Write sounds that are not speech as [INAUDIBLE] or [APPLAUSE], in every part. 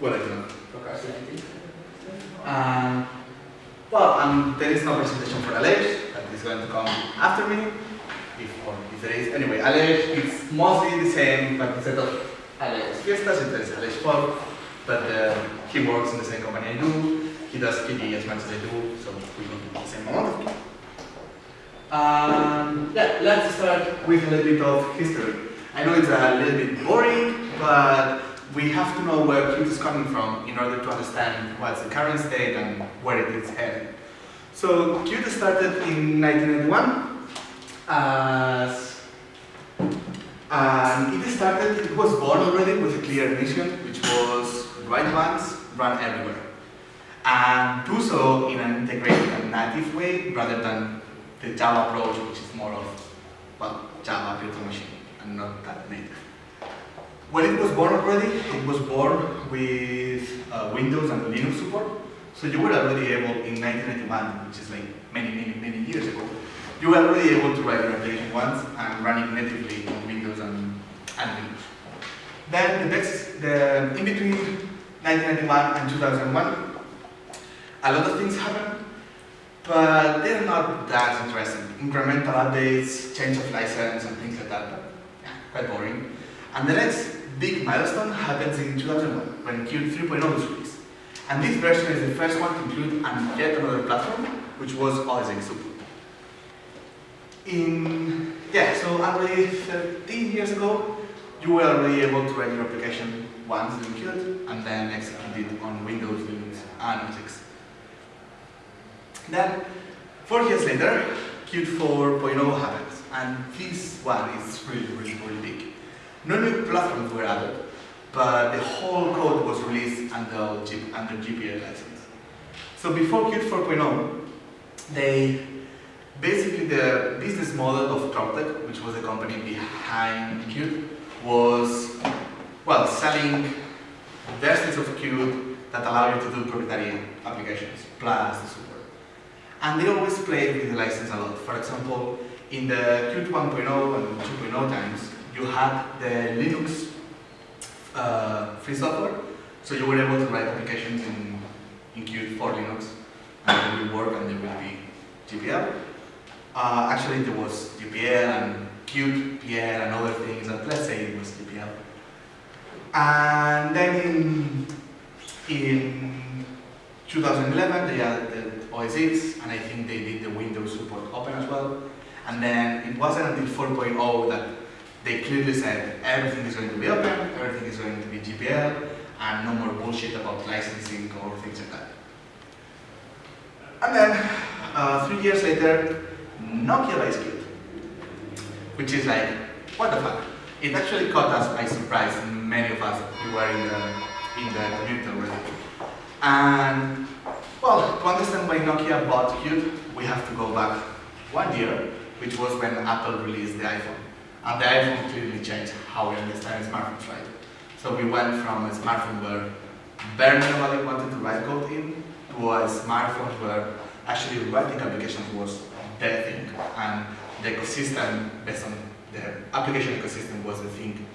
well, I don't procrastinating. Um, well, um, there is no presentation for Alej, that is going to come after me, if, or if there is. Anyway, Alej is mostly the same, but instead of Alej Fiestas, it is Aleix Pol, but uh, he works in the same company I do, he does QD as much as I do, so we do the same amount of Um, yeah, let's start with a little bit of history. I know it's a little bit boring, but we have to know where Qt is coming from in order to understand what's the current state and where it is heading. So Qt started in 1991 as and it started, it was born already with a clear mission, which was write once, run everywhere. And do so in an integrated and native way rather than the Java approach, which is more of, well, Java virtual machine and not that native. When it was born already, it was born with uh, Windows and Linux support. So you were already able, in 1991, which is like many, many, many years ago, you were already able to write your application once and run it natively on Windows and, and Linux. Then the next, the, in between 1991 and 2001, a lot of things happened, but they're not that interesting. Incremental updates, change of license, and things like that, but yeah, quite boring. And the next big milestone happens in 2001, when Qt 3.0 was released. And this version is the first one to include an yet another platform, which was OS X. In, yeah, so already 13 years ago, you were already able to write your application once in Qt, and then execute it on Windows, Linux, and OS X. Then, four years later, Qt 4.0 happens, and this one is really, really, really big. No new platforms were added, but the whole code was released under, under GPL license. So before Qt 4.0, they basically the business model of Trolltech, which was the company behind Qt, was well selling versions of Qt that allow you to do proprietary applications plus the support. And they always played with the license a lot. For example, in the Qt 1.0 and 2.0 times, you had the Linux uh, free software, so you were able to write applications in, in Qt for Linux, and they will work and they will be GPL. Uh, actually, there was GPL and Qt, PL, and other things, and let's say it was GPL. And then in, in 2011, they added OS X, and I think they did the Windows support open as well. And then it wasn't until 4.0 that they clearly said everything is going to be open, everything is going to be GPL, and no more bullshit about licensing or things like that. And then, uh, three years later, Nokia buys Qt, which is like, what the fuck? It actually caught us by surprise, many of us who were in the, in the community already. And, well, to understand why Nokia bought Qt, we have to go back one year, which was when Apple released the iPhone. And the iPhone clearly changed how we understand smartphones, right? So we went from a smartphone where barely nobody wanted to write code in to a smartphone where actually writing applications was the thing and the ecosystem based on the application ecosystem was the thing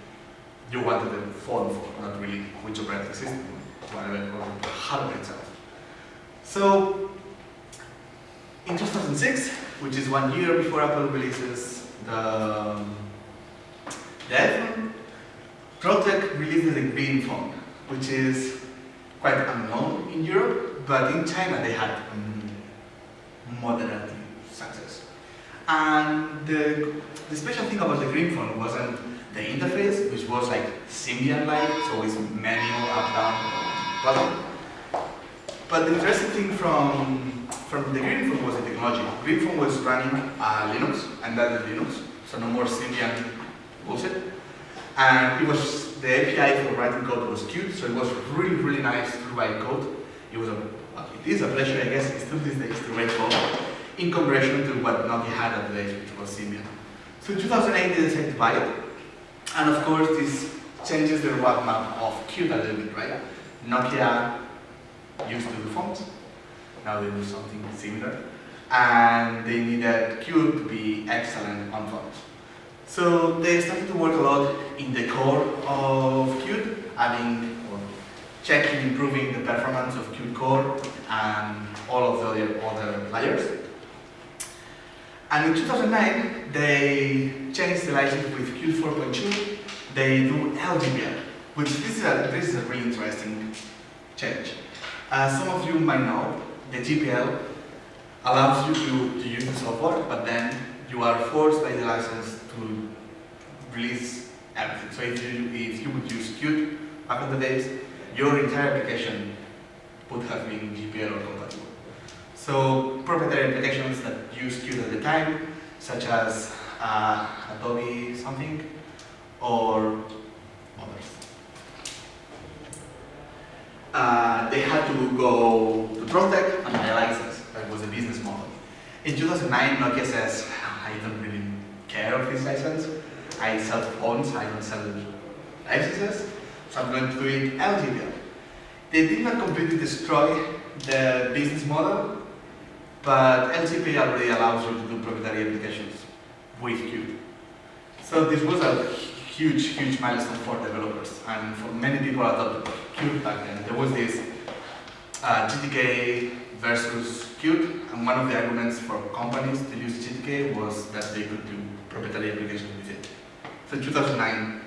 you wanted the phone for, not really which operating system, whatever, or hardware itself. So in 2006, which is one year before Apple releases the um, the iPhone, Trolltech releases a green phone, which is quite unknown in Europe, but in China they had um, moderate success. And the, the special thing about the green phone wasn't the interface, which was like Symbian-like, so it's menu, up, down, button. But the interesting thing from, from the green phone was the technology. Green phone was running uh, Linux, and that is Linux, so no more Symbian And it was, the API for writing code was Qt, so it was really, really nice to write code. It was a, well, it is a pleasure, I guess, still these days to write code in comparison to what Nokia had at the age, which was Symbian. So in 2008, they decided to buy it. And of course, this changes the roadmap of Qt a little bit, right? Nokia used to do fonts. Now they do something similar. And they needed Qt to be excellent on fonts. So they started to work a lot in the core of Qt, adding or checking, improving the performance of Qt Core and all of the other, layers. And in 2009, they changed the license with Qt 4.2. They do LGPL, which this is a, this is a really interesting change. As some of you might know, the GPL allows you to, to use the software, but then you are forced by the license release everything. So if you, if you would use Qt back in the days, your entire application would have been GPL or compatible. So proprietary applications that use Qt at the time, such as uh, Adobe something, or others. Uh, they had to go to Trolltech and buy a license. That was a business model. In 2009, Nokia says, I don't really care of this license. I sell phones, I don't sell licenses, so I'm going to do it LGPL. They did not completely destroy the business model, but LGPL already allows you to do proprietary applications with Qt. So this was a huge, huge milestone for developers, and for many people adopted Qt back then. There was this uh, GTK versus Qt, and one of the arguments for companies to use GTK was that they could do proprietary applications with it. So in 2009,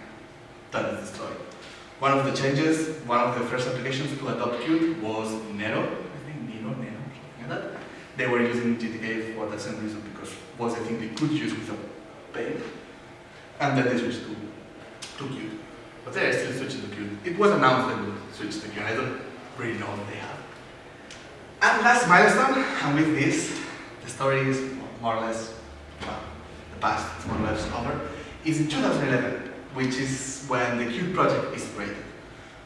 that is destroyed. One of the changes, one of the first applications to adopt Qt was Nero, I think Nero, Nero, something like that. They were using GTK for the same reason, because was the thing they could use without paying. And then they switched to, to Qt. But they are still switching to Qt. It was announced they would switch to Qt. I don't really know what they have. And last milestone, and with this, the story is more or less, well, the past is more or less over, is in 2011 which is when the Qt project is created.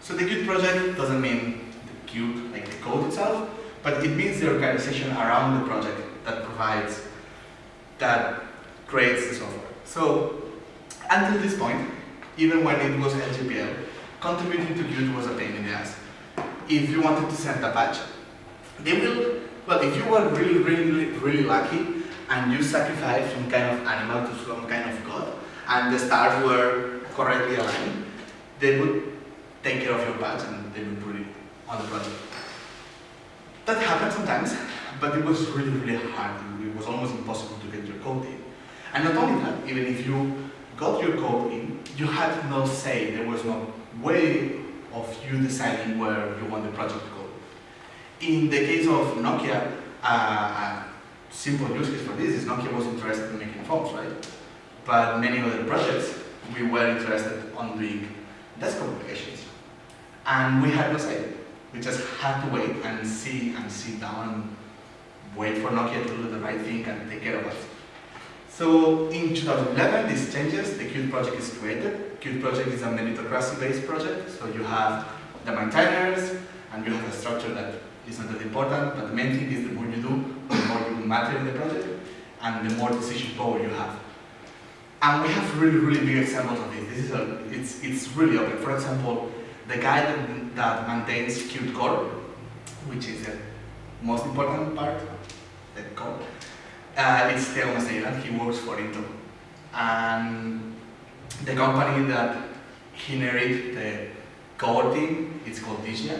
So the Qt project doesn't mean the Qt, like the code itself, but it means the organization around the project that provides, that creates the software. So until this point, even when it was LGPL, contributing to Qt was a pain in the ass. If you wanted to send a patch, they will, well, if you were really, really, really lucky and you sacrificed some kind of animal to some kind and the stars were correctly aligned, they would take care of your patch and they would put it on the project. That happened sometimes, but it was really, really hard. It was almost impossible to get your code in. And not only that, even if you got your code in, you had no say. There was no way of you deciding where you want the project to go. In the case of Nokia, uh, a simple use case for this is Nokia was interested in making phones, right? But many other projects, we were interested on doing desktop applications. And we had no say. We just had to wait and see and sit down and wait for Nokia to do the right thing and take care of us. So in 2011, this changes, the Qt project is created. Qt project is a meritocracy-based project, so you have the maintainers, and you have a structure that is not that important, but the main thing is the more you do, the more you matter in the project, and the more decision power you have. And we have really, really big examples of this. This is a, it's, it's really open. For example, the guy that, that maintains Qt Core, which is the most important part, the core, uh, it's Thiago Macieira, he works for Intel. And the company that he inherited the core team, it's called Digia,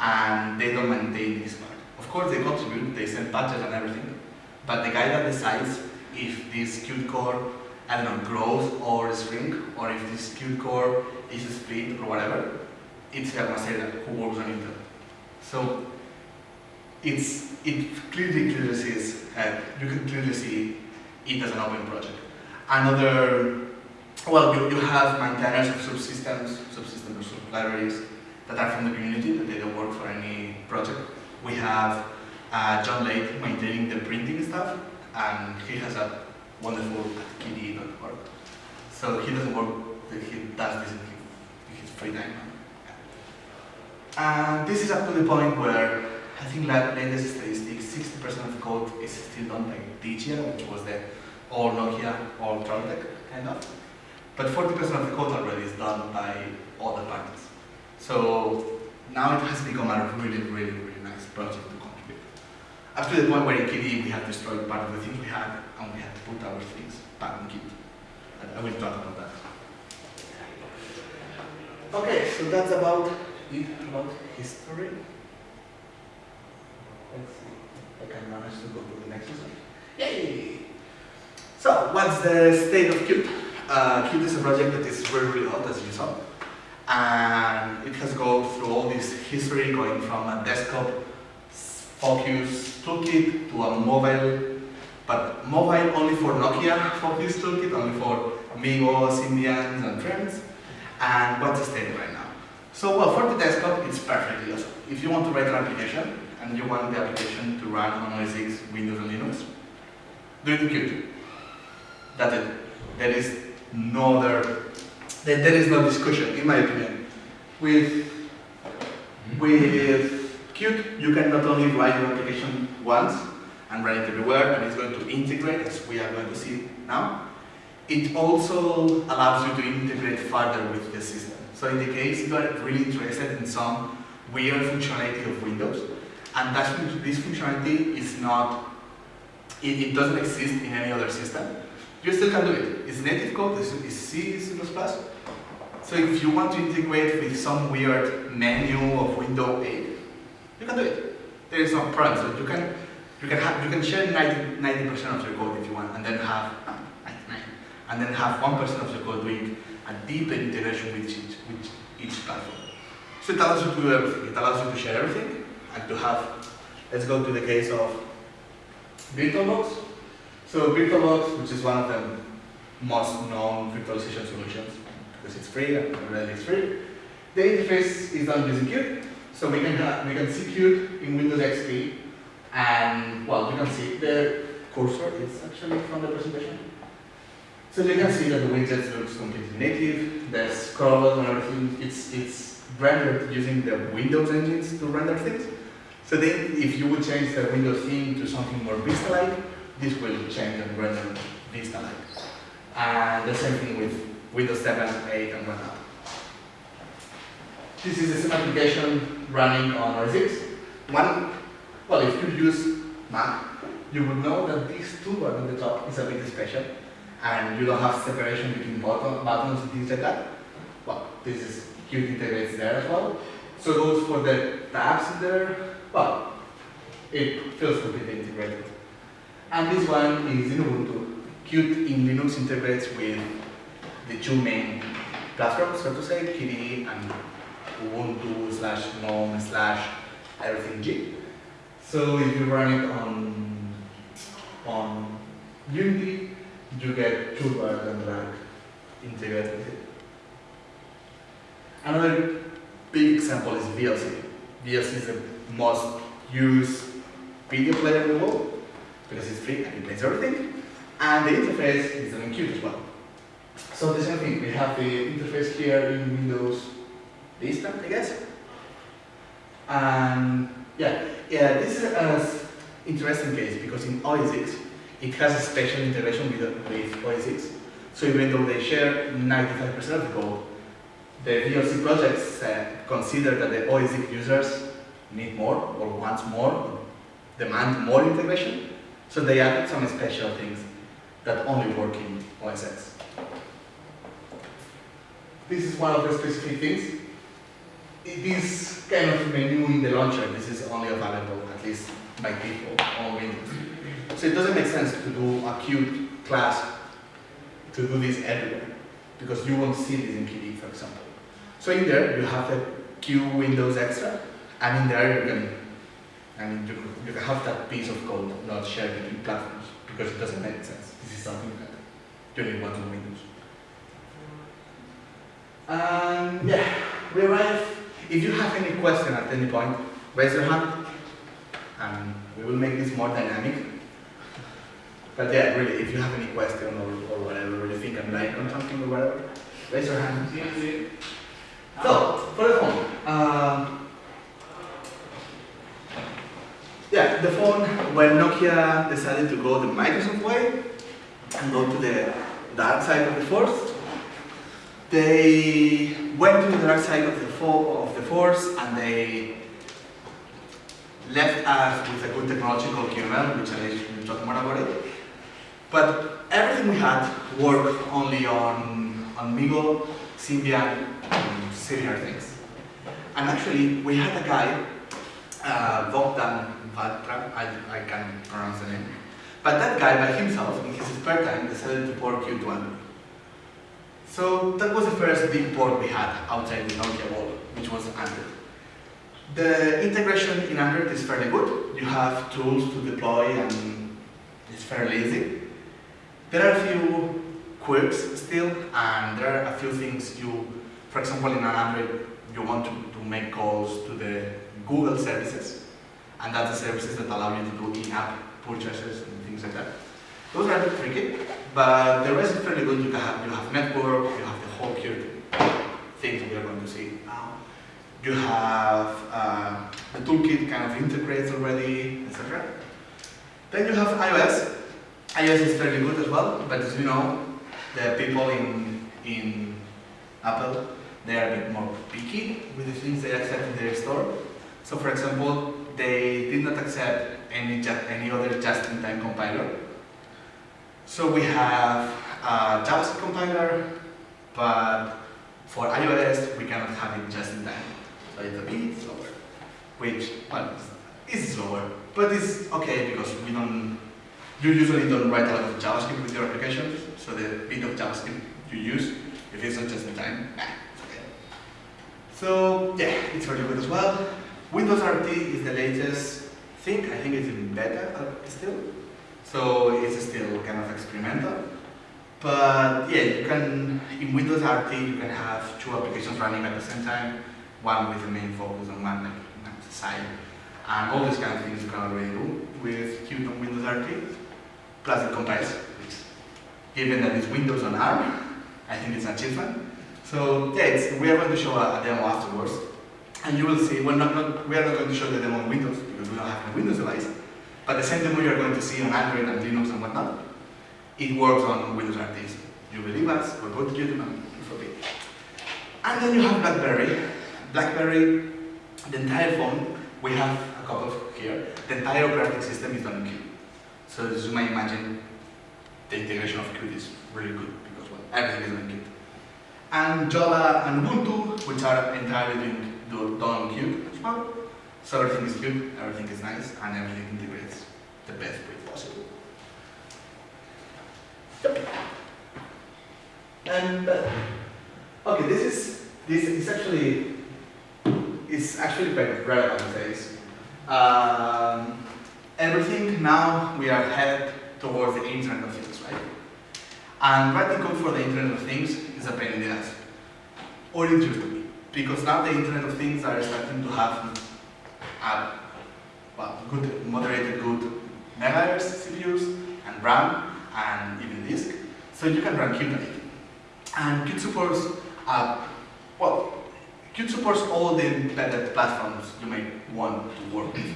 and they don't maintain this part. Of course they contribute, they send patches and everything, but the guy that decides if this Qt core, I don't know, grows or shrink, or if this Qt core is split or whatever, it's Thiago Macieira who works on Intel. So it's it clearly clearly sees uh, you can clearly see it as an open project. Another well you, you have maintainers of subsystems, subsystems sub libraries that are from the community that they don't work for any project. We have uh, John Layt maintaining the printing stuff and he has a wonderful KDE.org. So he doesn't work he does this in his free time. And this is up to the point where I think like latest statistics, 60% of the code is still done by Digia, which was the all Nokia, all Trolltech kind of. But 40% of the code already is done by other parties. So now it has become a really, really, really nice project. Up to the point where in KDE we have destroyed part of the things we had and we had to put our things back in Qt. I will talk about that. Okay, so that's about it about history. Let's see. I can manage to go to the next slide. Yay! So, what's the state of Qt? Uh, Qt is a project that is very, really old, as you saw. And it has gone through all this history, going from a desktop focused toolkit to a mobile, but mobile only for Nokia focused toolkit, only for MeeGo, Symbians, and Friends. And what's the state right now? So, well, for the desktop, it's perfectly awesome. If you want to write an application, and you want the application to run on OS X, Windows, and Linux, do it in Qt. That's it. There is no other, there, there is no discussion, in my opinion. With, with Qt, you can not only write your application once and run it everywhere, and it's going to integrate, as we are going to see now. It also allows you to integrate further with the system. So in the case you are really interested in some weird functionality of Windows, and that, this functionality is not, it, it, doesn't exist in any other system. You still can do it. It's native code, it's, it's C, C++. So if you want to integrate with some weird menu of Windows 8, you can do it. There is no problem. So you can you can have you can share 90 percent of your code if you want, and then have 99, and then have one percent of your code doing a deeper integration with each with each platform. So it allows you to do everything. It allows you to share everything and to have, let's go to the case of VirtualBox. So VirtualBox, which is one of the most known virtualization solutions, because it's free and already it's free, the interface is done using Qt. So we can have, we can see Qt in Windows XP, and well, you can see the cursor is actually from the presentation. So you can see that the widget looks completely native. The scroll and everything, it's it's rendered using the Windows engines to render things. So then if you would change the Windows theme to something more Vista-like, this will change and render Vista-like. And the same thing with Windows 7, 8, and whatnot. This is the same application running on OS One, well, if you use Mac, you would know that this toolbar on the top is a bit special, and you don't have separation between button, buttons and things like that. Well, this is Qt integrates there as well. So goes for the tabs in there, well, it feels completely integrated. And this one is in Ubuntu. Qt in Linux integrates with the two main platforms, so to say, KDE and Ubuntu slash GNOME slash everything G. So if you run it on on Unity, you get toolbars and like integrated with it. Another big example is VLC. VLC is the most used video player in the world because it's free and it plays everything. And the interface is an Qt as well. So the same thing, we have the interface here in Windows Vista, I guess. And yeah, yeah, this is an interesting case because in OS X, it has a special integration with, with OS X. So even though they share 95% of the code, the VLC projects uh, consider that the OS X users need more or wants more, demand more integration. So they added some special things that only work in OS X. This is one of the specific things. This kind of menu in the launcher, this is only available, at least by default, on Windows. So it doesn't make sense to do a Qt class to do this everywhere, because you won't see this in KDE, for example. So in there, you have the Q Windows Extra, and in there you can, I mean, you, you can have that piece of code not shared between platforms because it doesn't make sense. This is something that you only want on Windows. And yeah, we arrive. If you have any question at any point, raise your hand, and we will make this more dynamic. But yeah, really, if you have any question or, or whatever, or you think I'm lying on something or whatever, raise your hand. So, for the phone. Um, yeah, the phone, when Nokia decided to go the Microsoft way and go to the dark side of the force, they went to the dark side of the, of the force and they left us with a good technological QML, which I will talk more about it. But everything we had worked only on, on MeeGo, Symbian, and similar things. And actually, we had a guy, uh, Bogdan Vatra, I, I can't pronounce the name, but that guy by himself, in his spare time, decided to port Qt to Android. So that was the first big port we had outside the Nokia wall, which was Android. The integration in Android is fairly good. You have tools to deploy and it's fairly easy. There are a few quirks still, and there are a few things you, for example, in an Android, you want to, to make calls to the Google services, and that's the services that allow you to do in-app purchases and things like that. Those are a bit tricky, but the rest is fairly good. You have you have network, you have the whole Qt things we are going to see now. You have uh, the toolkit kind of integrates already, etc. Then you have iOS. iOS is fairly good as well, but as you know, the people in in Apple they are a bit more picky with the things they accept in their store. So, for example, they did not accept any any other just-in-time compiler so we have a JavaScript compiler, but for iOS we cannot have it just in time. So it's a bit slower, which, well, it's slower, but it's okay because we don't, you usually don't write a lot of JavaScript with your applications, so the bit of JavaScript you use, if it's not just in time, it's okay. So yeah, it's very good as well. Windows RT is the latest thing, I think it's in beta uh, still. So it's still kind of experimental. But yeah, you can, in Windows RT, you can have two applications running at the same time, one with the main focus and one like at the side. And all these kind of things you can already do with Qt on Windows RT, plus it compiles, which, given that it's Windows on ARM, I think it's an achievement. So yeah, we are going to show a, a, demo afterwards, and you will see, well, not, not, we are not going to show the demo on Windows, because we don't have a Windows device, but the same demo you're going to see on Android and Linux and whatnot, it works on Windows RT. You believe us, we'll go to YouTube and. And then you have BlackBerry. BlackBerry, the entire phone, we have a couple here, the entire operating system is done in Qt. So as you might imagine, the integration of Qt is really good because well, everything is on Qt. And Java and Ubuntu, which are entirely doing done on Qt as well. So everything is good, everything is nice, and everything integrates the best way possible. Yep. And uh, okay, this is this is actually is actually quite relevant these Um, everything now we are headed towards the Internet of Things, right? And writing code for the Internet of Things is a pain in the ass, or be, because now the Internet of Things are starting to have have well, good, moderated good megahertz CPUs and RAM and even disk. So you can run Qt. And Qt supports, uh, well, Qt supports all the embedded platforms you may want to work with.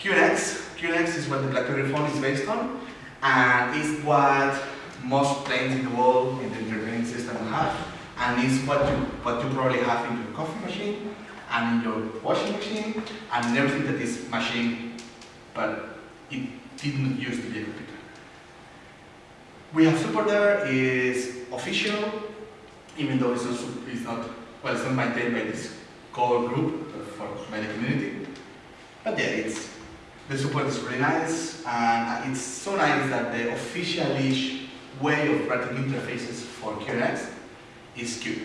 QNX, QNX is what the BlackBerry phone is based on, and is what most planes in the world in the entertainment system have, and is what you, what you probably have in your coffee machine, and in your washing machine and everything that is machine, but it didn't used to be a computer. We have support there is official, even though it's not, it's not well, it's not maintained by this core group, for, by the community. But yeah, it's the support is really nice, and it's so nice that the official-ish way of writing interfaces for QNX is Qt.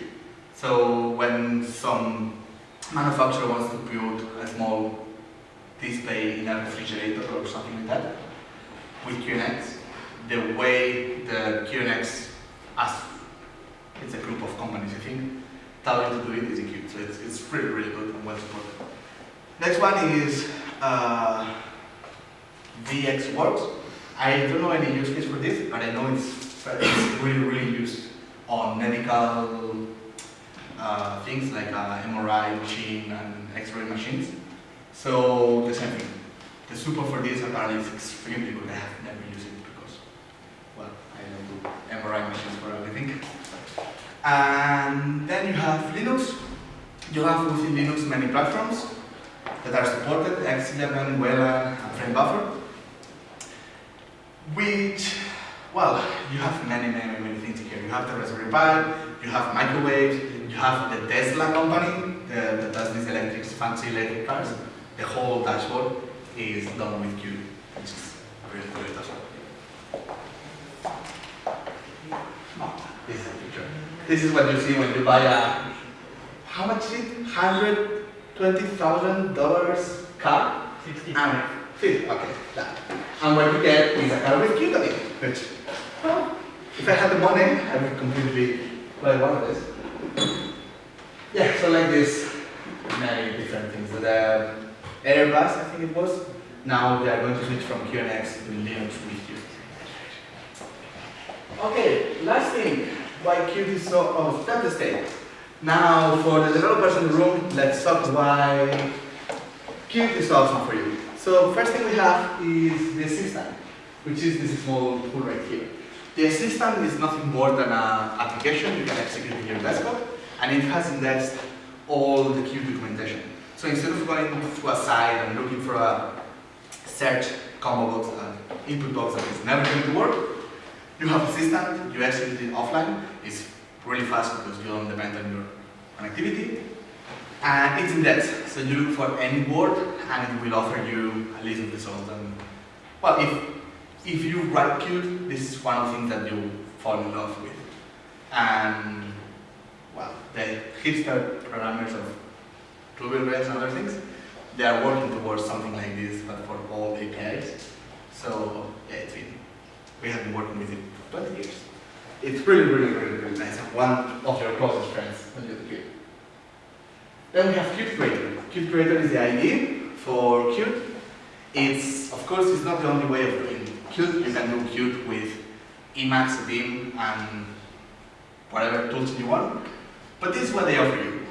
So when some manufacturer wants to build a small display in a refrigerator or something like that with QNX, the way the QNX, as it's a group of companies, I think, tell you to do it is Qt. So it's, it's really, really good and well supported. Next one is uh, VxWorks. I don't know any use case for this, but I know it's, it's really, really used on medical uh, things like uh, MRI machine and X-ray machines. So the same thing. The super for this apparently is extremely good. I have never used it because, well, I don't do MRI machines for everything. And then you have Linux. You have within Linux many platforms that are supported, X11, Wayland, and FrameBuffer. Which, well, you have many, many, many things here. You have the Raspberry Pi, you have microwaves, you have the Tesla company, uh, that does these electric, fancy electric cars, the whole dashboard is done with Qt, which is really as well. Oh, this is a picture. This is what you see when you buy a, how much is it? $120,000 car? 65. Fifty, okay, that. And what you get is a car with Qt on it, which, well, if I had the money, I would completely buy one of these. Yeah, so like this, many different things. The Airbus, I think it was, now they are going to switch from QNX to Linux with you. Okay, last thing, why Qt is so, oh, that's the state. Now, for the developers in the room, let's talk why Qt is awesome for you. So first thing we have is the assistant, which is this small tool right here. The assistant is nothing more than an application. You can execute in your desktop, and it has indexed all the Qt documentation. So instead of going to a site and looking for a search combo box, an input box that is never going to work, you have assistant, you execute it offline, it's really fast because you don't depend on your connectivity, and it's indexed, so you look for any word and it will offer you a list of results. And well, if if you write Qt, this is one thing that you fall in love with. And well, the hipster programmers of Ruby Rails and other things, they are working towards something like this, but for all APIs. So yeah, it's been we have been working with it for 20 years. It's really, really, really, really nice. One of your closest friends when you do. Then we have Qt Creator. Qt Creator is the IDE for Qt. It's, of course, it's not the only way of doing Qt. You can do Qt with Emacs, Vim, and whatever tools you want. But this is what they offer you.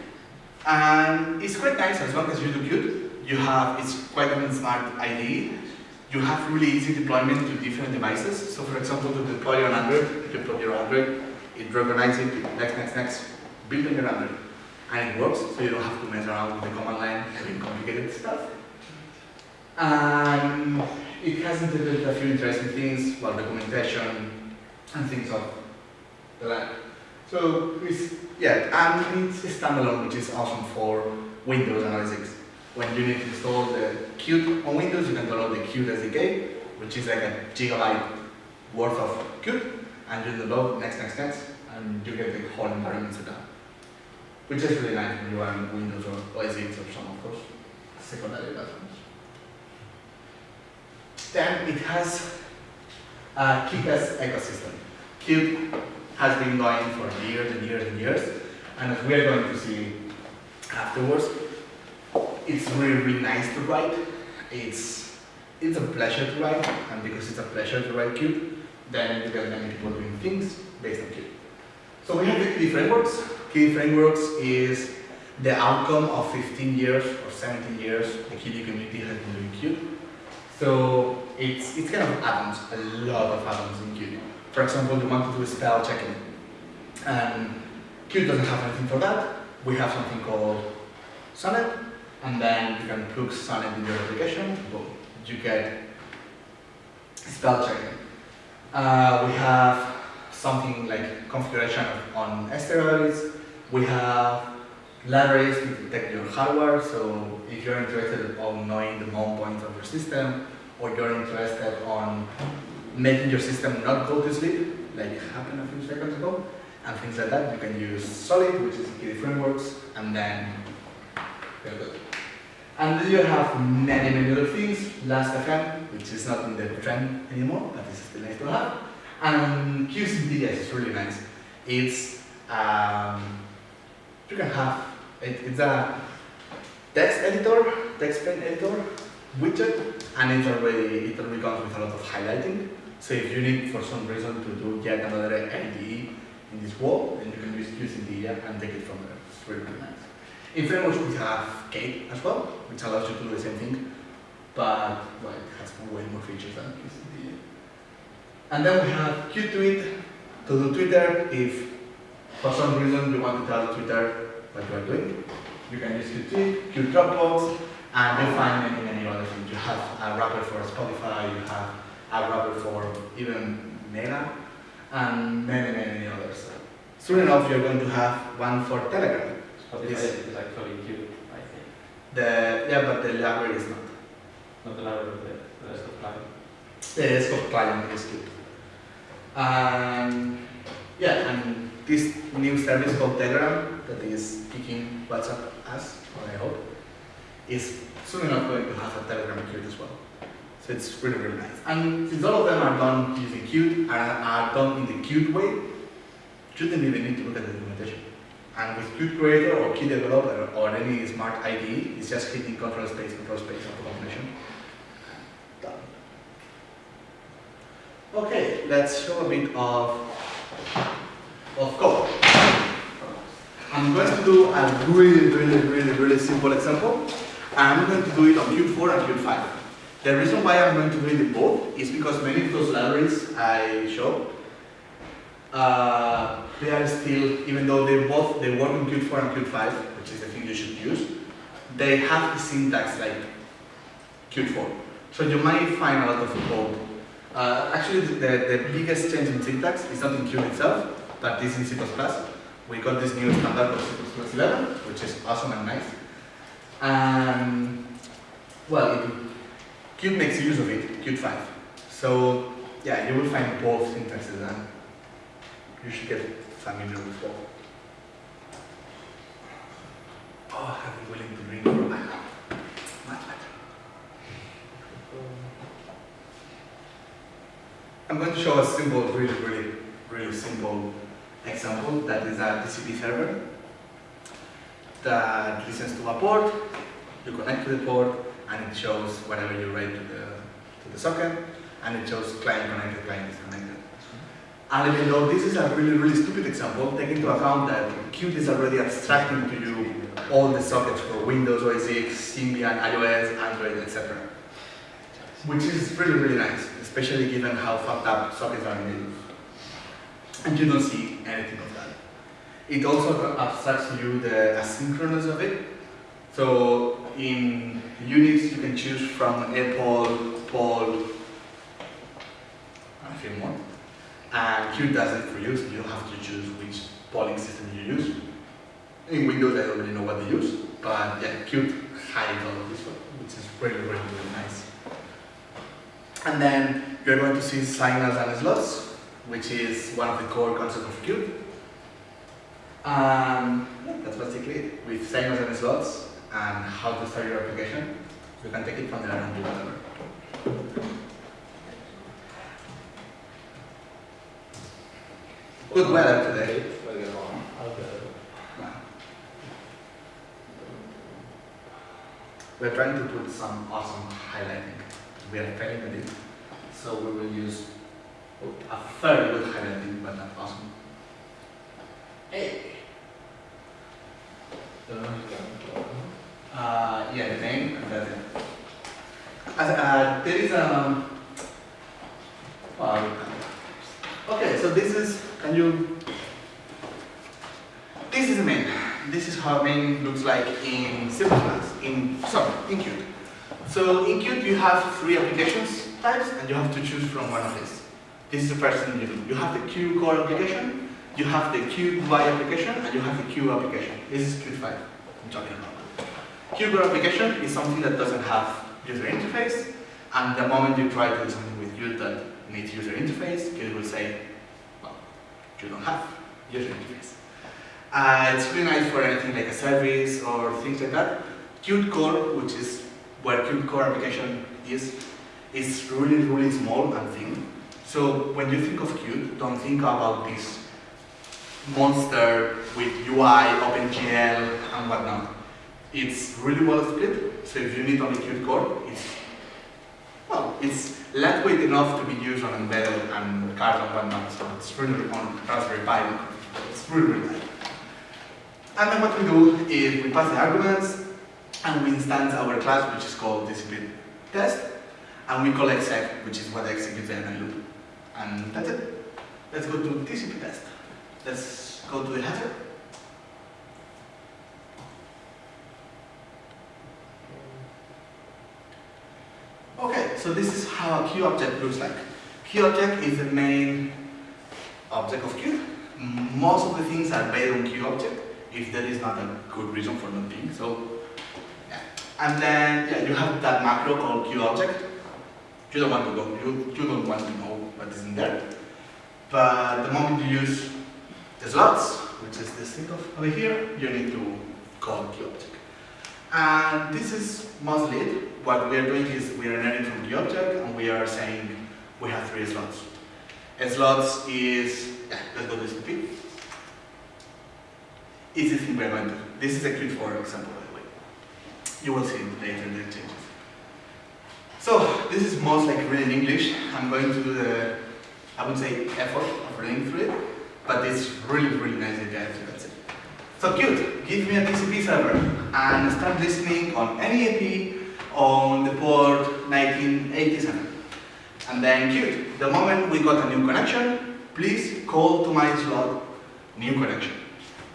And it's quite nice as long as you do Qt. You have, it's quite a smart IDE. You have really easy deployment to different devices. So for example, to deploy on Android, you put your Android, it recognizes it, next, next, next, build on your Android and it works, so you don't have to mess around with the command line having complicated stuff. And it has integrated a few interesting things, well, documentation and things of the like. So it's, yeah, and it's standalone, which is awesome for Windows analytics. When you need to install the Qt on Windows, you can download the Qt SDK, which is like a gigabyte worth of Qt, and you download next, next, next, and you get the whole environment set up which is really nice when you are on Windows or OS X or some of course, secondary platforms. Then it has uh, a Qt ecosystem. Qt has been going for years and years and years, and as we are going to see afterwards, it's really, really nice to write. It's it's a pleasure to write, and because it's a pleasure to write Qt, then you get many people doing things based on Qt. So we have the Qt frameworks, Qt Frameworks is the outcome of 15 years or 17 years the Qt community has been doing Qt. So it's, it's kind of add-ons, a lot of add-ons in Qt. For example, you want to do spell checking. And Qt doesn't have anything for that. We have something called Sonnet, and then you can plug Sonnet in your application, boom, you get spell checking. Uh, we have something like configuration on steroids, we have libraries to detect your hardware, so if you're interested on knowing the mount points of your system, or you're interested on making your system not go to sleep, like happened a few seconds ago, and things like that, you can use Solid, which is Qt frameworks, and then you're good. And you have many, many other things, Last.fm, which is not in the trend anymore, but it's still nice to have. And QCDS is really nice. It's um, you can have it, it's a text editor, text pen editor widget, and it already it already comes with a lot of highlighting. So if you need for some reason to do yet another IDE in this wall, then you can use QCD and take it from there. It's really, really nice. In frameworks we have Kate as well, which allows you to do the same thing, but well, it has way more features than QCD. And then we have QTweet to do Twitter if for some reason you want to tell Twitter what you are doing. You can use Qt, Qt Dropbox, and you'll find many, many other things. You have a wrapper for Spotify, you have a wrapper for even Mela, and many, many, many others. Soon enough, you're going to have one for Telegram. Spotify Yes. is actually Qt, I think. The, yeah, but the library is not. Not the library, the the rest of client. The Xcode client is good. Um, yeah, and this new service called Telegram that is picking WhatsApp as, I hope, is soon enough going to have a Telegram Qt as well. So it's really, really nice. And since all of them are done using Qt and are done in the Qt way, you don't even need to look at the documentation. And with Qt Creator or Qt Developer or any smart IDE, it's just hitting control space, control space of the combination. Done. Okay, let's show a bit of, of code. I'm going to do a really, really, really, really simple example. I'm going to do it on Qt4 and Qt5. The reason why I'm going to do it in both is because many of those libraries I show, uh, they are still, even though they both they work on Qt4 and Qt5, which is the thing you should use, they have the syntax like Qt4. So you might find a lot of code. Uh, actually, the, the biggest change in syntax is not in Qt itself, but is in C++. We got this new standard C++ 11, which is awesome and nice. And, well, it, Qt makes use of it, Qt 5. So, yeah, you will find both syntaxes and you should get familiar with both. Oh, I've been willing to drink for a while. I'm going to show a simple, really, really, really simple example that is a TCP server that listens to a port, you connect to the port, and it shows whatever you write to the, to the socket, and it shows client connected, client disconnected. And even though this is a really, really stupid example, take into account that Qt is already abstracting to you all the sockets for Windows, OS X, Symbian, iOS, Android, etc. Which is really, really nice, especially given how fucked up sockets are in Linux. And you don't see anything of that. It also abstracts you the asynchronous of it. So in Unix, you can choose from epoll, poll, and a few more. And Qt does it for you, so you don't have to choose which polling system you use. In Windows, I already know what they use, but yeah, Qt hides all of this one, which is really, really, really nice. And then you're going to see signals and slots, which is one of the core concepts of Qt. Yeah, that's basically it. With signals and slots and how to start your application, you can take it from there and do whatever. Good weather today. We're trying to put some awesome highlighting. We are failing at it, so we will use a very good highlighting, but not awesome. Hey. Uh, yeah, the name and that's it. As, uh, there is um. Well, okay, so this is. Can you? This is the main. This is how main looks like in C++. In sorry, in Qt. So in Qt you have three applications types, and you have to choose from one of these. This is the first thing you do. You have the Q core application, you have the Q UI application, and you have the Q application. This is Qt 5 I'm talking about. Q core application is something that doesn't have user interface, and the moment you try to do something with Qt that needs user interface, Qt will say, well, you don't have user interface. Uh, it's really nice for anything like a service or things like that. Qt core, which is where Qt core application is, is really, really small and thin. So when you think of Qt, don't think about this monster with UI, OpenGL, and whatnot. It's really well split, so if you need only Qt core, it's well, it's lightweight enough to be used on embedded and cards and whatnot, so it's really on Raspberry Pi. It's really, really nice. And then what we do is we pass the arguments and we instance our class, which is called discipline test, and we call exec, which is what executes the end loop. And that's it. Let's go to TCP test. Let's go to the header. Okay, so this is how a QObject looks like. QObject is the main object of queue. Most of the things are based on QObject if there is not a good reason for not being. So, yeah. And then, yeah, you have that macro called QObject. You don't want to go, you, you don't want to know what is in there. But the moment you use the slots, which is this thing over here, you need to call the object. And this is mostly it. What we are doing is we are learning from the object and we are saying we have three slots. A slots is, yeah, let's go to SPP. Easy thing to. This is a Qt4 example, by the way. You will see it later in the changes. So this is most like reading English. I'm going to do the, I would say, effort of reading through it, but it's really, really nice you can see. So Qt. give me a TCP server and start listening on any AP on the port 1987. And then Qt. the moment we got a new connection, please call to my slot new connection.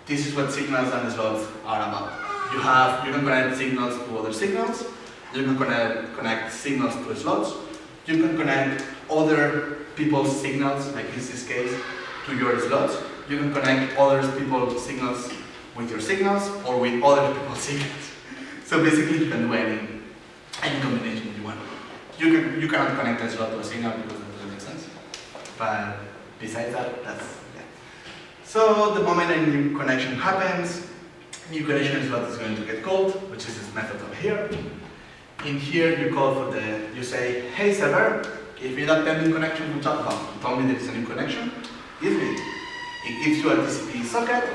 This is what signals and slots are about. You have, you can connect signals to other signals, you can connect, connect signals to slots, you can connect other people's signals, like in this case, to your slots. You can connect other people's signals with your signals or with other people's [LAUGHS] signals. So basically you can do any, any combination you want. You, can, you cannot connect a slot to a signal because that doesn't make sense. But besides that, that's, yeah. So the moment a new connection happens, new connection slot is going to get called, which is this method over here. In here you call for the, you say, hey server, give me that pending connection talked about. You told me there is a new connection, give me it. Gives you a TCP socket,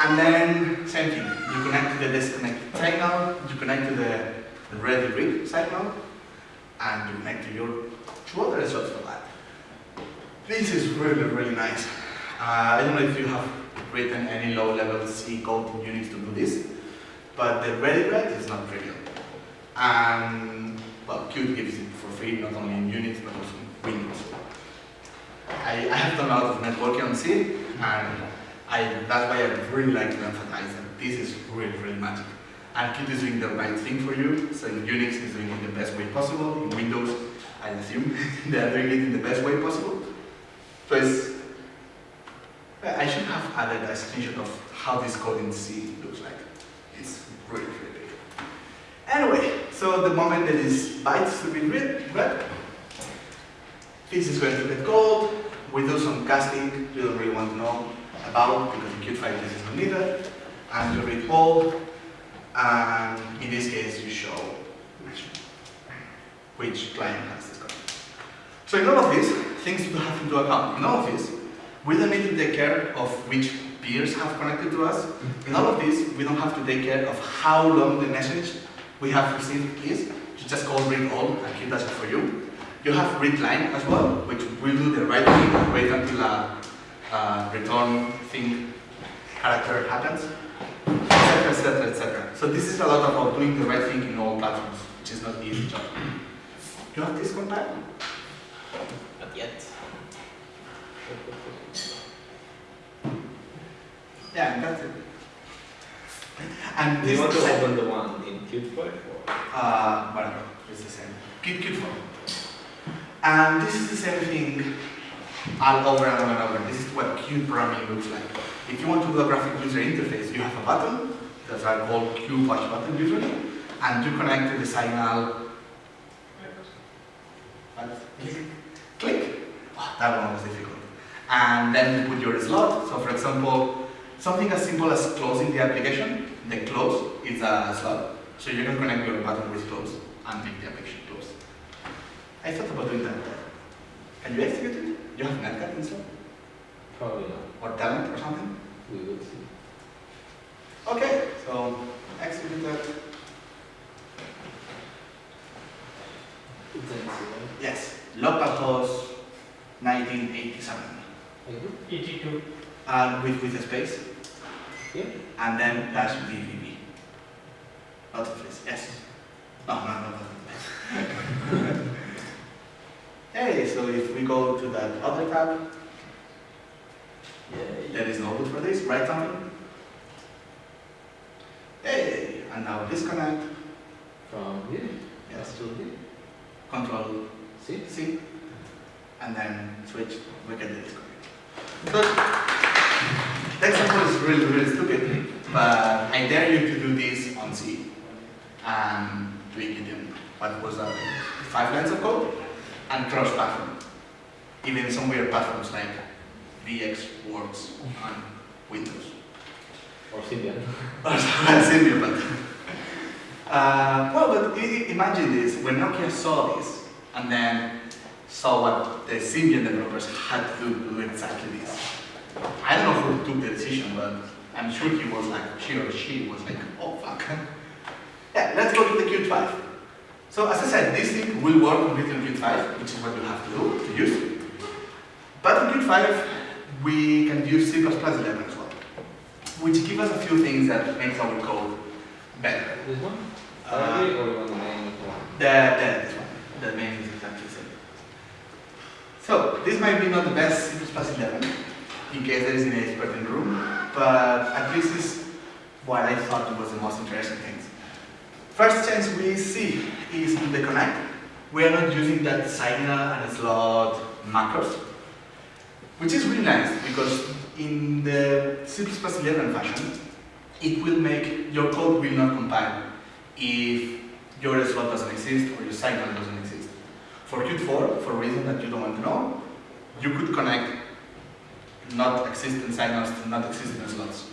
and then same thing. You connect to the disconnect signal, you connect to the, ready read signal, and you connect to your two other slots for that. This is really, really nice. Uh, I don't know if you have written any low-level C code in Unix to do this, but the ready read is not trivial. And, well, Qt gives it for free, not only in Unix, but also in Windows. I, I have done a lot of networking on C, and I, that's why I really like to emphasize that this is really, really magic. And Qt is doing the right thing for you, so Unix is doing it the best way possible, in Windows, I assume [LAUGHS] they are doing it in the best way possible. So it's, I should have added a screenshot of how this code in C looks like. It's really. Anyway, so the moment that that is bytes to be read, this is going to get called. We do some casting you don't really want to know about because in Qt file this is not needed. And you read all, and in this case you show which client has this. So in all of these, things to have into account. In all of this, we don't need to take care of which peers have connected to us. In all of this, we don't have to take care of how long the message we have received is. You just call read all and keep that for you. You have read line as well, which will do the right thing, and wait until a, a return thing character happens, etc., etc., etc. So this is a lot about doing the right thing in all platforms, which is not the easy job. Do You have this contact? Not yet. Yeah, that's it. And Do you want to open the one in Qt or? Uh, whatever, it's the same. Keep form. And this is the same thing all over and over and over. This is what Qt programming looks like. If you want to do a graphic user interface, you have a button, that's a called Q push button usually, and you connect to the signal. What? Click. Oh, that one was difficult. And then you put your slot. So for example, something as simple as closing the application, the close is a slot. So you can connect your button with close and make the application close. I thought about doing that. Can you execute it? You have Netcat installed? Probably not. Or Telnet or something? We will see. Okay, so execute that. It's an easy one. Yes, localhost 1987. Like this? ET2. And with, with a space, Yeah. and then dash VVV. Of this, yes. No, no, no, no. [LAUGHS] hey, so if we go to that other tab, there is no root for this, right something? Hey, and now disconnect, From here. yes, To here. control C. C, and then switch, we the disconnect. So, example is really, really stupid, but I dare you to do this on C and tweak it in what was that, five lines of code and cross-platform. Even some weird platforms like VX Works on Windows. Or Symbian. [LAUGHS] Or Symbian, but uh, well, but imagine this, when Nokia saw this, and then saw what the Symbian developers had to do to do exactly this. I don't know who took the decision, but I'm sure he was like, she or she was like, oh fuck. Yeah, let's go to the Qt 5. So as I said, this thing will work completely on Qt 5, which is what you have to do, to use. But on Qt 5, we can use C++ 11 as well, which gives us a few things that makes our code better. This one? Uh, or the main one? The, the, this one, the main is exactly the same. So, this might be not the best C++ 11, in case there is an expert in the room, but at least this is what I thought was the most interesting things. First change we see is in the connect. We are not using that signal and slot macros, which is really nice because in the C++ 11 fashion, it will make your code will not compile if your slot doesn't exist or your signal doesn't exist. For Qt4, for a reason that you don't want to know, you could connect not existing signals to not existing slots,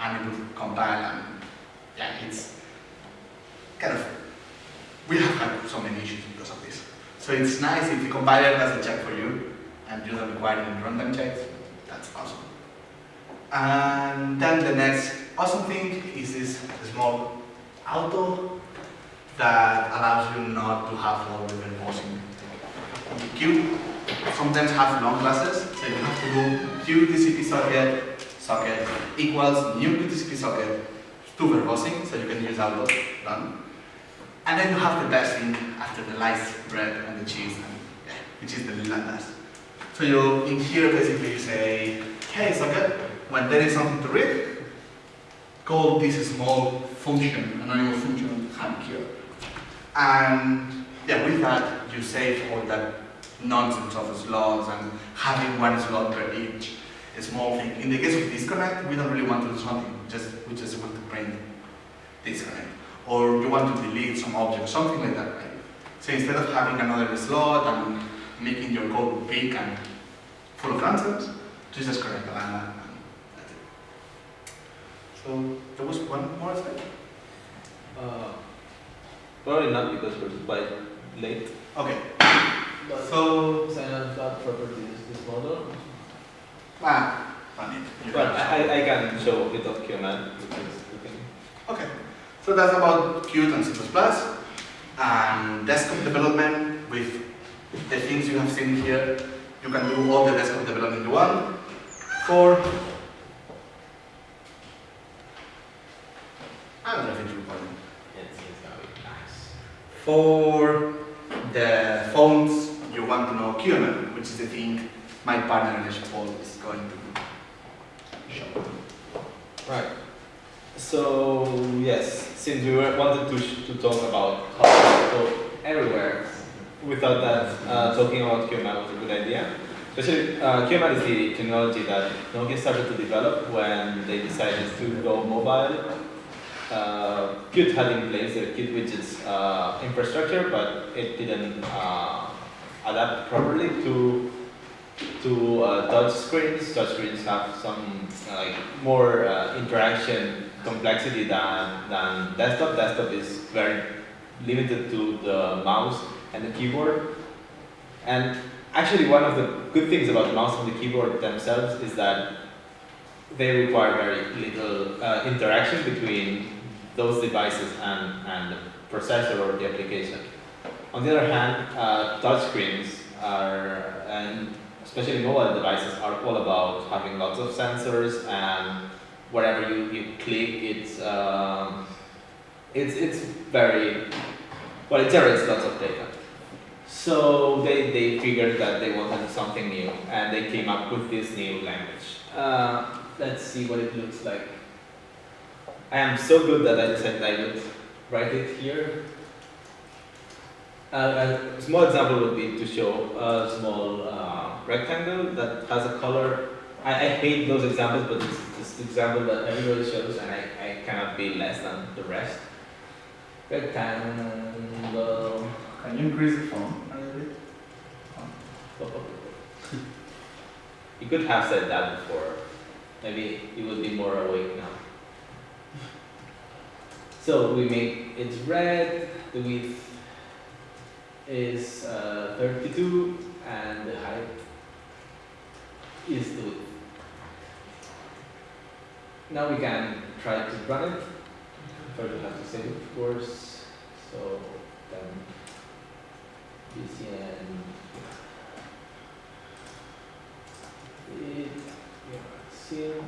and it would compile and yeah, it's kind of we have had so many issues because of this. So it's nice if the compiler does a check for you and you don't require any runtime checks. That's awesome. And then the next awesome thing is this small auto that allows you not to have all the Q sometimes have long classes, so you have to do Q TCP socket, socket equals new TCP socket to verbosing, so you can use auto run. And then you have the best thing after the lice bread and the cheese, and, yeah, which is the lambdas. So you in here basically you say, hey socket, when there is something to read, call this small function, anonymous function ham here. And yeah, with that you save all that nonsense of slots and having one slot per each small thing. In the case of disconnect, we don't really want to do something, just we just want to print disconnect. Or you want to delete some object, something like that, right? So instead of having another slot and making your code big and full of nonsense, you just connect the line and that's it. So there was one more slide. Uh, probably not because we're quite late. Okay, But so sign on flat properties, this model. ah, funny. You But I, I- I can show a bit of QML because we can. Okay, so that's about Qt and C++ and desktop development with the things you have seen here. You can do all the desktop development you want for. I don't know if it's recording. It's, it's gonna be nice. For The thing my partner Pol is going to show. Right. So yes, since we wanted to, to talk about how go everywhere, we thought that uh, talking about QML was a good idea. Especially uh, QML is the technology that Nokia started to develop when they decided to go mobile. Uh, Qt had in place the Qt widgets uh, infrastructure, but it didn't uh, adapt properly to to uh, touch screens. Touch screens have some like more uh, interaction complexity than, than desktop. Desktop is very limited to the mouse and the keyboard. And actually one of the good things about the mouse and the keyboard themselves is that they require very little uh, interaction between those devices and, and the processor or the application. On the other hand, uh, touchscreens are, and especially mobile devices, are all about having lots of sensors and wherever you, you click, it's, um, it's, it's very, well, it generates lots of data. So they, they figured that they wanted something new and they came up with this new language. Uh, let's see what it looks like. I am so good that I decided I would write it here. Uh, a small example would be to show a small uh, rectangle that has a color I, I hate those examples, but it's just example that everybody shows, and I, I cannot be less than the rest. Rectangle. Can you increase the font a little bit? [LAUGHS] You could have said that before. Maybe you would be more awake now. So we make it's red, the width is uh, 32, and the height is the width. Now we can try to run it. First we have to save it, of course. So then BCN it, sim.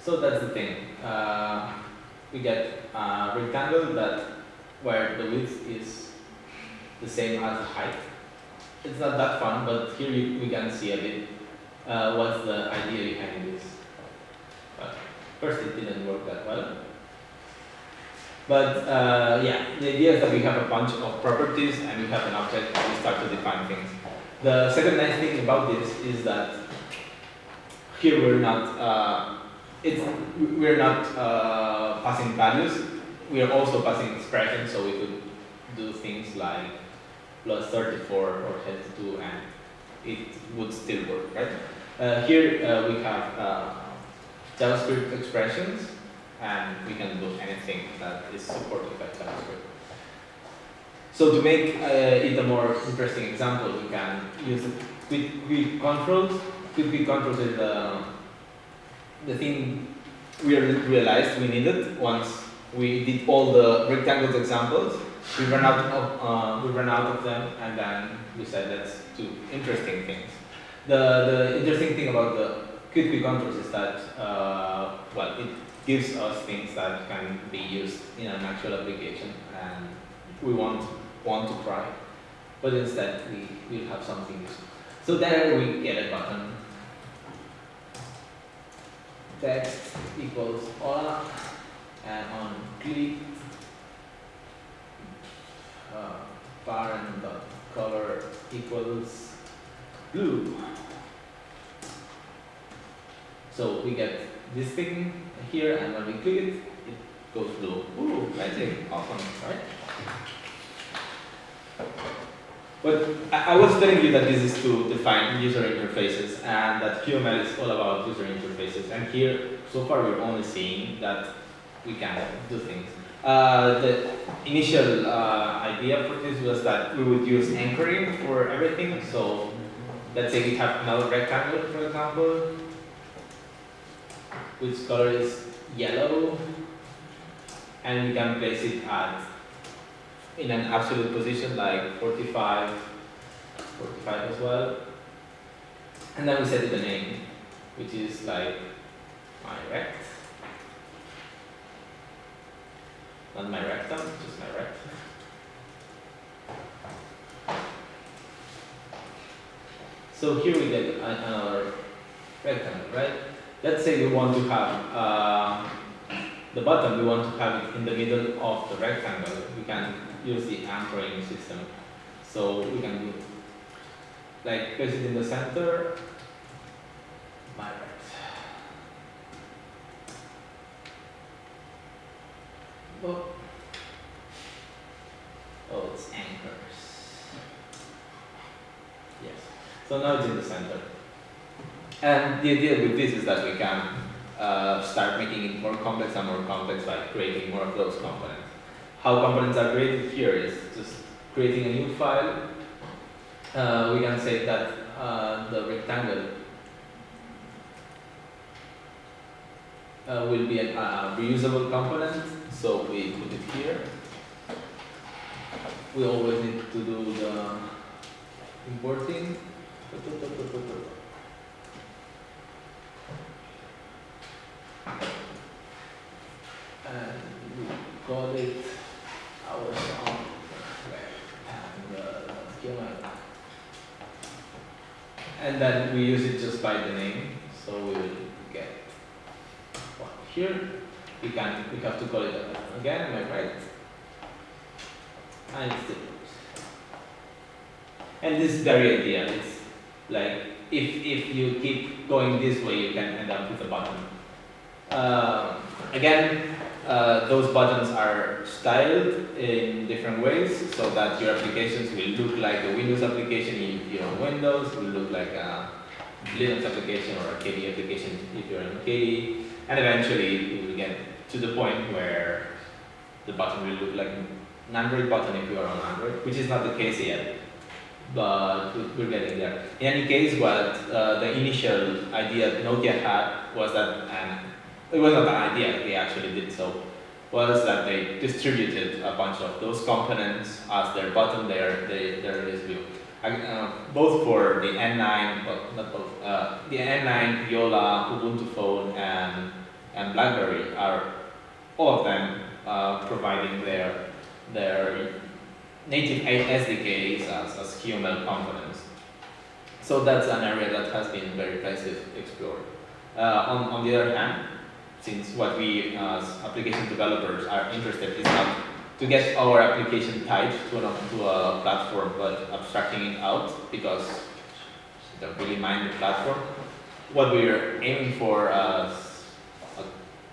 So that's the thing. Uh, we get a rectangle that where the width is the same as height. It's not that fun, but here you, we can see a bit uh, what's the idea behind this. But first, it didn't work that well. But uh, yeah, the idea is that we have a bunch of properties and we have an object and we start to define things. The second nice thing about this is that here we're not uh, it's we're not uh, passing values. We are also passing expressions, so we could do things like plus 34 or heads 2 and it would still work, right? Uh, here uh, we have uh, JavaScript expressions and we can do anything that is supported by JavaScript. So to make uh, it a more interesting example, we can use quick, quick controls. Quick, quick controls is the, the thing we realized we needed once we did all the rectangles examples. We ran out of uh, we ran out of them, and then we said let's do interesting things. The the interesting thing about the quick, controls is that uh, well it gives us things that can be used in an actual application and we want want to try. But instead we will have something useful. So there we get a button. Text equals hola and on click uh, parent dot color equals blue. So we get this thing here and when we click it, it goes blue. Ooh, magic, awesome, right? But I, I was telling you that this is to define user interfaces and that QML is all about user interfaces. And here, so far we're only seeing that we can do things. Uh, the initial uh, idea for this was that we would use anchoring for everything. So let's say we have another rectangle, for example, which color is yellow, and we can place it at in an absolute position like 45, 45 as well. And then we set it a name, which is like my rect. Not my rectum, just my rect. So here we get another rectangle, right? Let's say we want to have uh, the button, we want to have it in the middle of the rectangle. We can use the anchoring system. So we can do like place it in the center. My right. Oh, oh it's anchors. Yes. So now it's in the center. And the idea with this is that we can uh, start making it more complex and more complex by creating more of those components. How components are created here is just creating a new file. Uh, we can say that uh, the rectangle uh, will be a uh, reusable component, so we put it here. We always need to do the importing. And we call it our song rectangle schema. And then we use it just by the name, so we will get one here. We can we have to call it again, am I right? And still works. And this is very idea, it's like if if you keep going this way, you can end up with a button. Uh, again, uh, those buttons are styled in different ways so that your applications will look like a Windows application if you're on Windows, will look like a Linux application or a KDE application if you're on KDE, and eventually you will get to the point where the button will look like an Android button if you are on Android, which is not the case yet, but we- we're getting there. In any case, what uh, the initial idea Nokia had was that, and it was not an idea, they actually did so, was that they distributed a bunch of those components as their button, their, their, their view. Uh, both for the N9, well, not both, uh, the N9, Jolla, Ubuntu Phone, and, and BlackBerry are all of them uh, providing their, their native SDKs as, as QML components. So that's an area that has been very nicely explored. Uh, on, on the other hand, since what we as application developers are interested is not to get our application tied to, an, to a platform, but abstracting it out because we don't really mind the platform. What we're aiming for as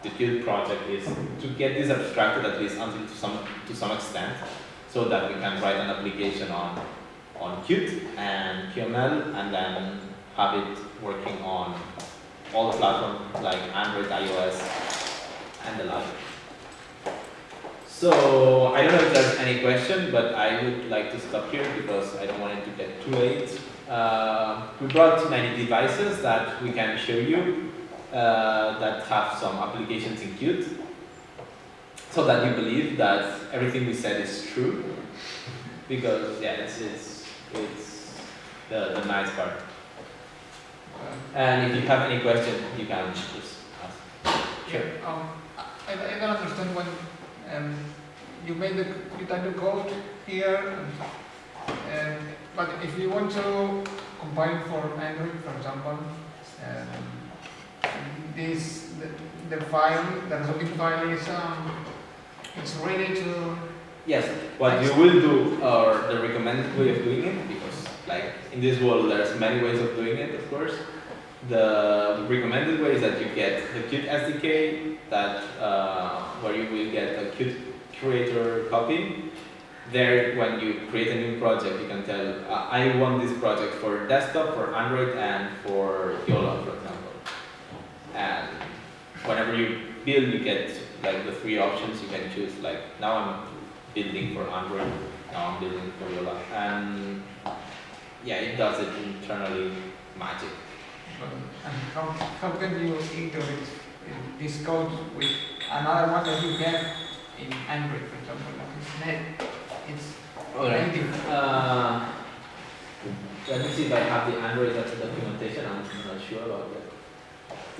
the Qt project is to get this abstracted at least until to some to some extent, so that we can write an application on on Qt and QML, and then have it working on all the platforms like Android, iOS, and the like. So I don't know if there's any question, but I would like to stop here because I don't want it to get too late. Uh, we brought many devices that we can show you uh, that have some applications in Qt, so that you believe that everything we said is true. Because yeah, it's it's it's the, the nice part. And if you have any question, you can just ask. Sure. Um, I, I don't understand when um, you made the you type the code here, and, and but if you want to compile for Android, for example, um, this the, the file, the resulting file is um, it's ready to Yes, what you will do, or the recommended way of doing it, because like in this world there's many ways of doing it, of course. The recommended way is that you get the Qt SDK, that uh, where you will get a Qt creator copy. There, when you create a new project, you can tell, uh, I want this project for desktop, for Android, and for Jolla, for example. And whenever you build, you get like the three options. You can choose like now I'm building for Android, now I'm building for Jolla, and yeah, it does it internally magic. and how, how can you integrate this code with another one that you have in Android, for example, like it's net, it's Alright. native. Uh, let me see if I have the Android documentation. I'm not sure about that.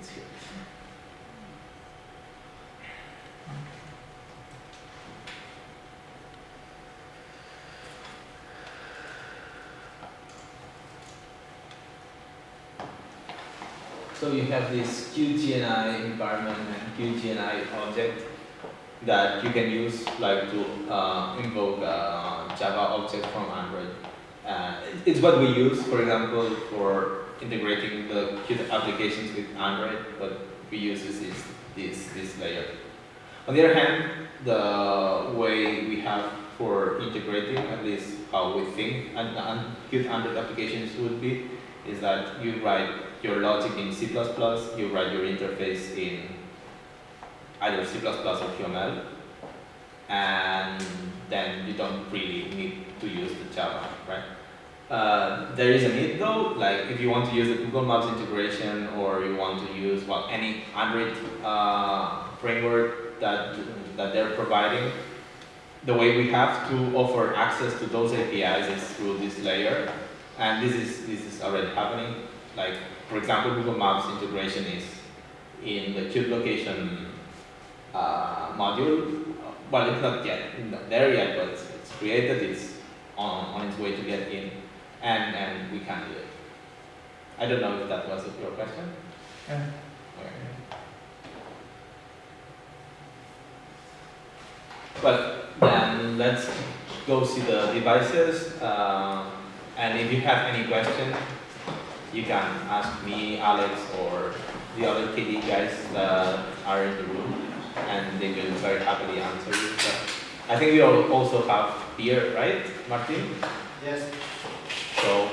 It's here. So you have this QJNI environment and QJNI object that you can use like to uh, invoke a Java object from Android. Uh, it's what we use, for example, for integrating the Qt applications with Android. What we use is this, this, this layer. On the other hand, the way we have for integrating, at least how we think, and, and Qt Android applications would be, is that you write your logic in C++, you write your interface in either C++ or QML, and then you don't really need to use the Java, right? Uh, there is a need though, like if you want to use the Google Maps integration or you want to use well, any Android uh, framework that, that they're providing, the way we have to offer access to those APIs is through this layer, and this is this is already happening. Like for example, Google Maps integration is in the Qt location uh, module, well, it's not yet the- there yet, but it's, it's created. It's on, on its way to get in, and and we can do it. I don't know if that was your question. Yeah. Okay. Well, then let's go see the devices. Uh, and if you have any question, you can ask me, Alex, or the other KD guys that are in the room, and they will very happily answer you. But I think we all also have beer, right, Martin? Yes. So